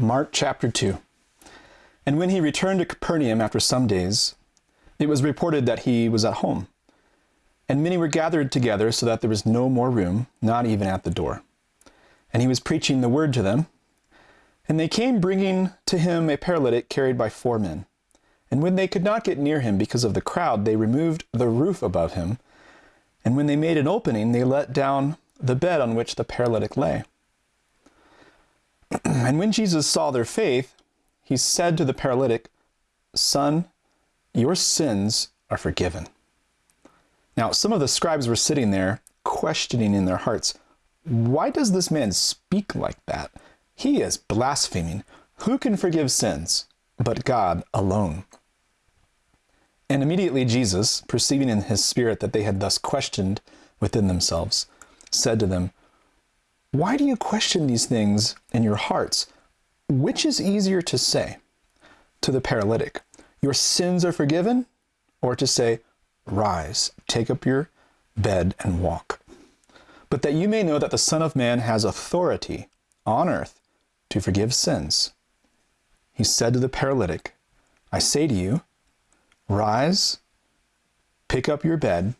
Mark chapter 2. And when he returned to Capernaum after some days, it was reported that he was at home. And many were gathered together so that there was no more room, not even at the door. And he was preaching the word to them. And they came bringing to him a paralytic carried by four men. And when they could not get near him because of the crowd, they removed the roof above him. And when they made an opening, they let down the bed on which the paralytic lay. Mm-hmm. and when Jesus saw their faith, he said to the paralytic, Son, your sins are forgiven. Now, some of the scribes were sitting there, questioning in their hearts, Why does this man speak like that? He is blaspheming. Who can forgive sins but God alone? And immediately Jesus, perceiving in his spirit that they had thus questioned within themselves, said to them, Why do you question these things in your hearts? Which is easier to say to the paralytic, Your sins are forgiven? Or to say, Rise, take up your bed and walk. But that you may know that the Son of Man has authority on earth to forgive sins. He said to the paralytic, I say to you, Rise, pick up your bed,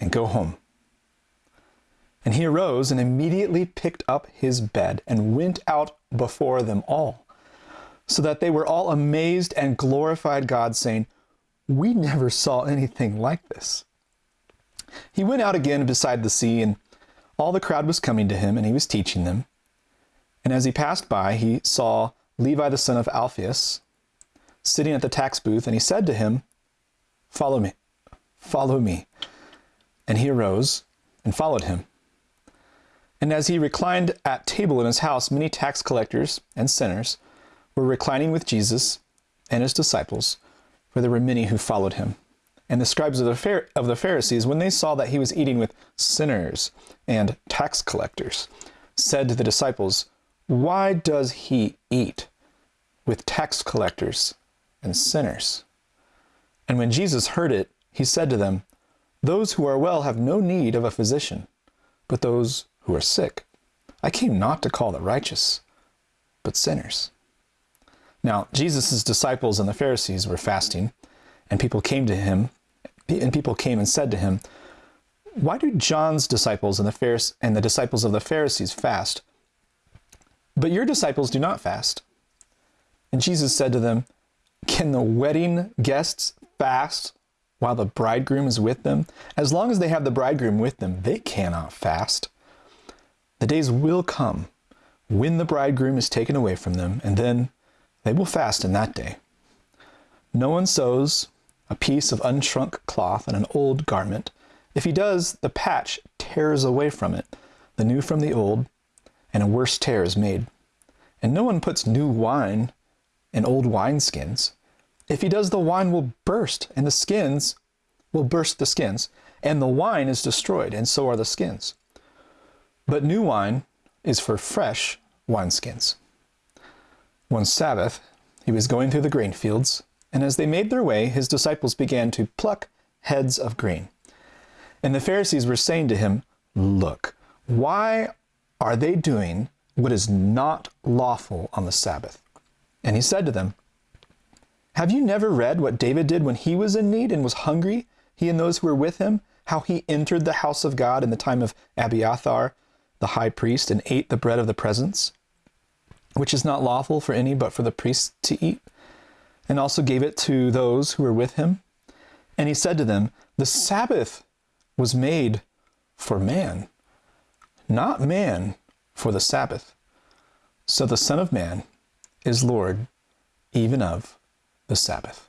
and go home. And he arose and immediately picked up his bed and went out before them all, so that they were all amazed and glorified God, saying, We never saw anything like this. He went out again beside the sea, and all the crowd was coming to him, and he was teaching them. And as he passed by, he saw Levi the son of Alphaeus, sitting at the tax booth, and he said to him, Follow me, follow me. And he arose and followed him. And as he reclined at table in his house, many tax collectors and sinners were reclining with Jesus and his disciples, for there were many who followed him. And the scribes of the, of the Pharisees, when they saw that he was eating with sinners and tax collectors, said to the disciples, Why does he eat with tax collectors and sinners. And when Jesus heard it, he said to them, Those who are well have no need of a physician, but those who are sick. I came not to call the righteous, but sinners. Now, Jesus' disciples and the Pharisees were fasting, and people came to him, and people came and said to him, Why do John's disciples and the, Pharisees, and the disciples of the Pharisees fast, but your disciples do not fast? And Jesus said to them, can the wedding guests fast while the bridegroom is with them? As long as they have the bridegroom with them, they cannot fast. The days will come when the bridegroom is taken away from them, and then they will fast in that day. No one sews a piece of unshrunk cloth in an old garment. If he does, the patch tears away from it, the new from the old, and a worse tear is made. And no one puts new wine in old wineskins. If he does, the wine will burst, and the skins will burst the skins, and the wine is destroyed, and so are the skins. But new wine is for fresh wineskins. One Sabbath, he was going through the grain fields, and as they made their way, his disciples began to pluck heads of grain. And the Pharisees were saying to him, Look, why are they doing what is not lawful on the Sabbath? And he said to them, Have you never read what David did when he was in need and was hungry, he and those who were with him? How he entered the house of God in the time of Abiathar, the high priest, and ate the bread of the presence, which is not lawful for any but for the priests to eat, and also gave it to those who were with him? And he said to them, The Sabbath was made for man, not man for the Sabbath. So the Son of Man is Lord even of the Sabbath.